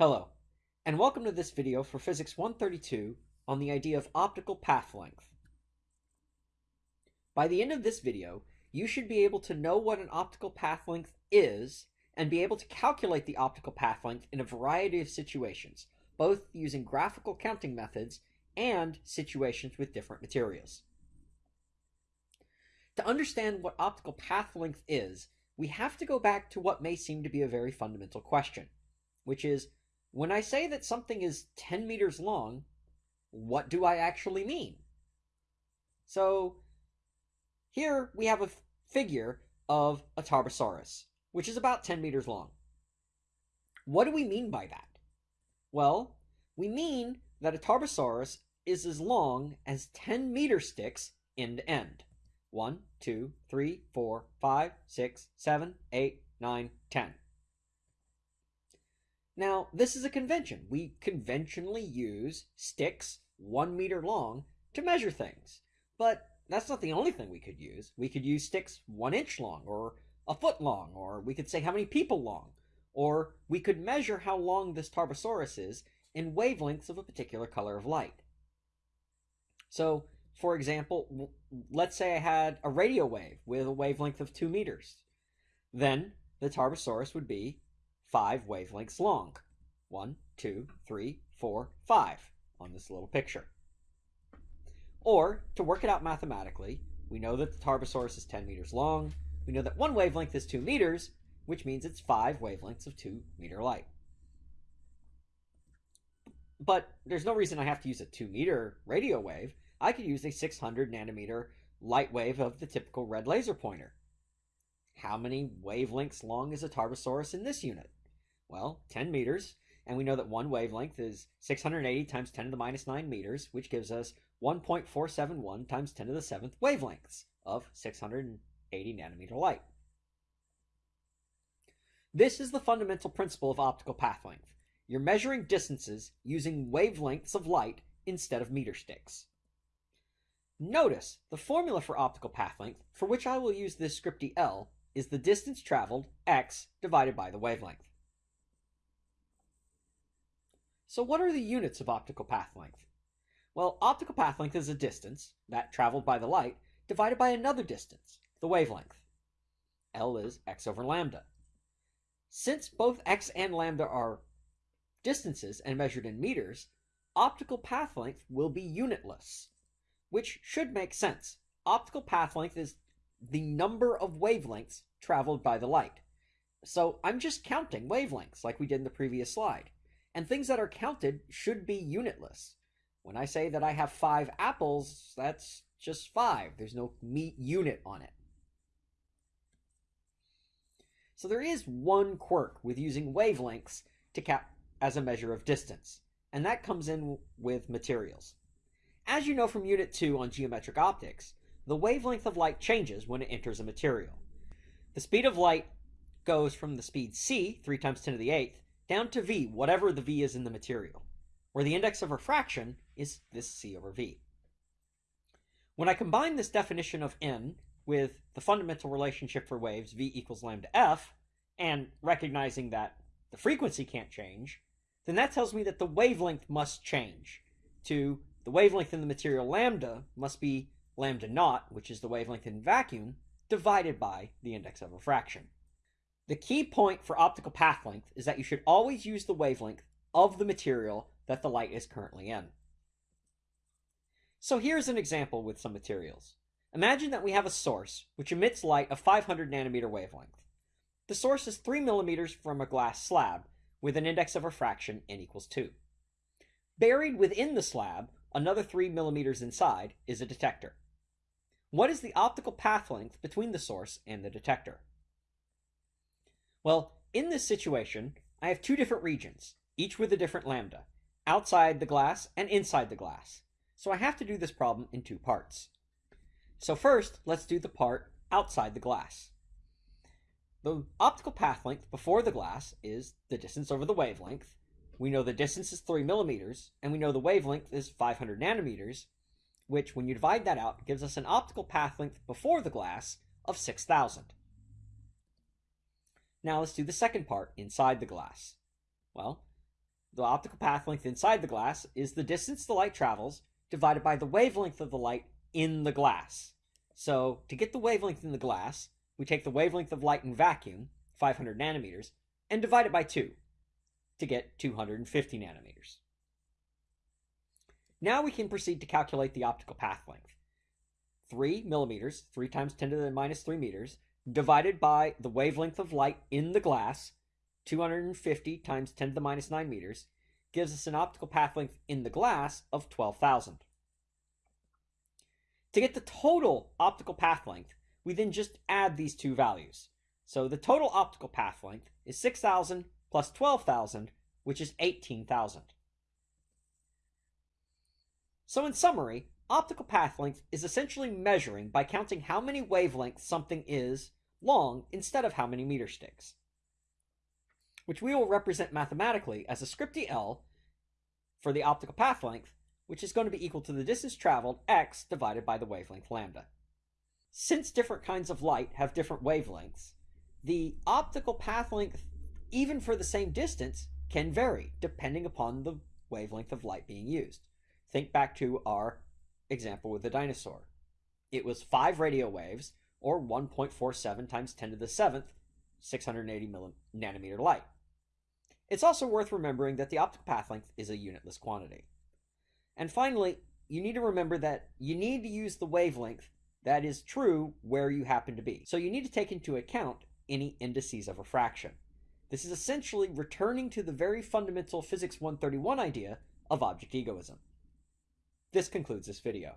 Hello, and welcome to this video for Physics 132 on the idea of optical path length. By the end of this video, you should be able to know what an optical path length is and be able to calculate the optical path length in a variety of situations, both using graphical counting methods and situations with different materials. To understand what optical path length is, we have to go back to what may seem to be a very fundamental question, which is when I say that something is 10 meters long, what do I actually mean? So here we have a figure of a Tarbosaurus, which is about 10 meters long. What do we mean by that? Well, we mean that a Tarbosaurus is as long as 10 meter sticks end to end. 1, 2, 3, 4, 5, 6, 7, 8, 9, 10. Now, this is a convention. We conventionally use sticks one meter long to measure things. But that's not the only thing we could use. We could use sticks one inch long, or a foot long, or we could say how many people long. Or we could measure how long this Tarbosaurus is in wavelengths of a particular color of light. So, for example, let's say I had a radio wave with a wavelength of 2 meters. Then the Tarbosaurus would be five wavelengths long. One, two, three, four, five on this little picture. Or, to work it out mathematically, we know that the Tarbosaurus is 10 meters long. We know that one wavelength is 2 meters, which means it's five wavelengths of 2 meter light. But there's no reason I have to use a 2 meter radio wave. I could use a 600 nanometer light wave of the typical red laser pointer. How many wavelengths long is a Tarbosaurus in this unit? Well, 10 meters, and we know that one wavelength is 680 times 10 to the minus 9 meters, which gives us 1.471 times 10 to the 7th wavelengths of 680 nanometer light. This is the fundamental principle of optical path length. You're measuring distances using wavelengths of light instead of meter sticks. Notice the formula for optical path length, for which I will use this script L, is the distance traveled, x, divided by the wavelength. So what are the units of optical path length? Well, optical path length is a distance, that traveled by the light, divided by another distance, the wavelength. L is x over lambda. Since both x and lambda are distances and measured in meters, optical path length will be unitless, which should make sense. Optical path length is the number of wavelengths traveled by the light. So I'm just counting wavelengths like we did in the previous slide and things that are counted should be unitless. When I say that I have five apples, that's just five. There's no meat unit on it. So there is one quirk with using wavelengths to cap as a measure of distance, and that comes in with materials. As you know from Unit 2 on geometric optics, the wavelength of light changes when it enters a material. The speed of light goes from the speed c, 3 times 10 to the 8th, down to v, whatever the v is in the material, where the index of refraction is this c over v. When I combine this definition of n with the fundamental relationship for waves v equals lambda f, and recognizing that the frequency can't change, then that tells me that the wavelength must change to the wavelength in the material lambda must be lambda naught, which is the wavelength in vacuum, divided by the index of refraction. The key point for optical path length is that you should always use the wavelength of the material that the light is currently in. So here's an example with some materials. Imagine that we have a source which emits light of 500 nanometer wavelength. The source is 3 millimeters from a glass slab with an index of refraction n equals 2. Buried within the slab, another 3 millimeters inside, is a detector. What is the optical path length between the source and the detector? Well, in this situation, I have two different regions, each with a different lambda, outside the glass and inside the glass. So I have to do this problem in two parts. So first, let's do the part outside the glass. The optical path length before the glass is the distance over the wavelength. We know the distance is 3 millimeters, and we know the wavelength is 500 nanometers, which, when you divide that out, gives us an optical path length before the glass of 6,000. Now let's do the second part inside the glass. Well, the optical path length inside the glass is the distance the light travels divided by the wavelength of the light in the glass. So to get the wavelength in the glass, we take the wavelength of light in vacuum, 500 nanometers, and divide it by 2 to get 250 nanometers. Now we can proceed to calculate the optical path length. 3 millimeters, 3 times 10 to the minus 3 meters, divided by the wavelength of light in the glass, 250 times 10 to the minus 9 meters, gives us an optical path length in the glass of 12,000. To get the total optical path length, we then just add these two values. So the total optical path length is 6,000 plus 12,000, which is 18,000. So in summary, optical path length is essentially measuring by counting how many wavelengths something is long instead of how many meter sticks, which we will represent mathematically as a script L for the optical path length, which is going to be equal to the distance traveled x divided by the wavelength lambda. Since different kinds of light have different wavelengths, the optical path length, even for the same distance, can vary depending upon the wavelength of light being used. Think back to our example with the dinosaur. It was 5 radio waves, or 1.47 times 10 to the 7th, 680 nanometer light. It's also worth remembering that the optical path length is a unitless quantity. And finally, you need to remember that you need to use the wavelength that is true where you happen to be. So you need to take into account any indices of refraction. This is essentially returning to the very fundamental Physics 131 idea of object egoism. This concludes this video.